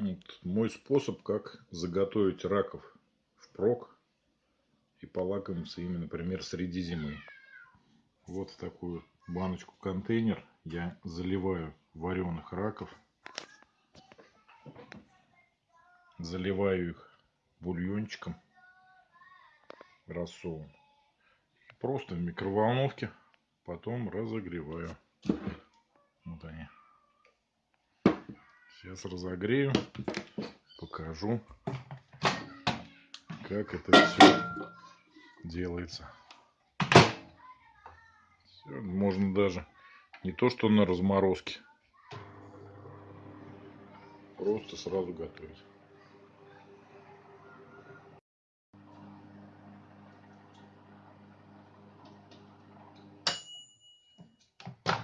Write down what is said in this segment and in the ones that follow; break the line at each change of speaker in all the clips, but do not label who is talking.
Вот мой способ, как заготовить раков впрок и полакомиться ими, например, среди зимы. Вот в такую баночку-контейнер я заливаю вареных раков. Заливаю их бульончиком, рассолом. Просто в микроволновке потом разогреваю. Вот они. Сейчас разогрею, покажу, как это все делается. Все, можно даже не то, что на разморозке, просто сразу готовить.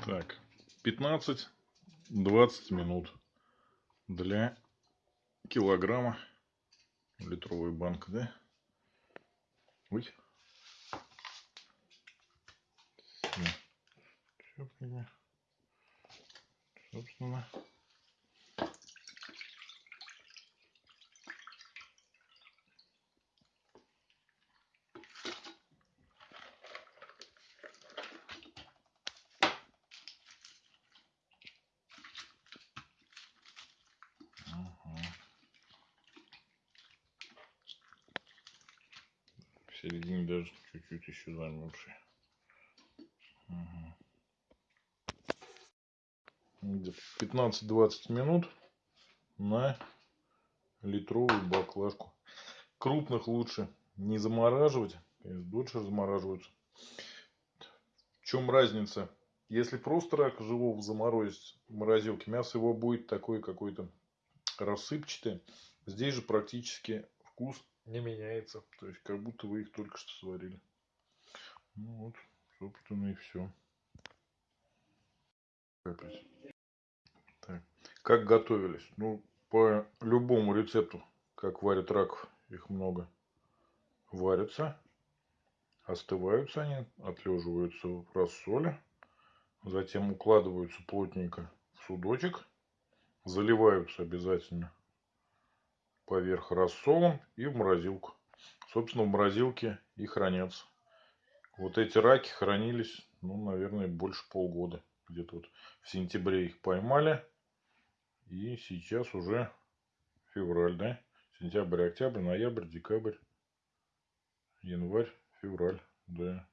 Так, 15-20 минут для килограмма литровая банка, да? Ой. Собственно. В середине даже чуть-чуть еще замерзший. Угу. 15-20 минут на литровую баклажку. Крупных лучше не замораживать, дольше замораживаются. В чем разница? Если просто рак живого заморозить в морозилке, мясо его будет такое какое-то рассыпчатое. Здесь же практически вкус не меняется. То есть, как будто вы их только что сварили. Ну вот, собственно, и все. Так. Как готовились? Ну, по любому рецепту, как варят раков, их много. Варятся, остываются они, отлеживаются в рассоле. Затем укладываются плотненько в судочек. Заливаются обязательно поверх рассолом и в морозилку. Собственно, в морозилке и хранятся. Вот эти раки хранились, ну, наверное, больше полгода. Где-то вот в сентябре их поймали. И сейчас уже февраль, да? Сентябрь, октябрь, ноябрь, декабрь, январь, февраль, да.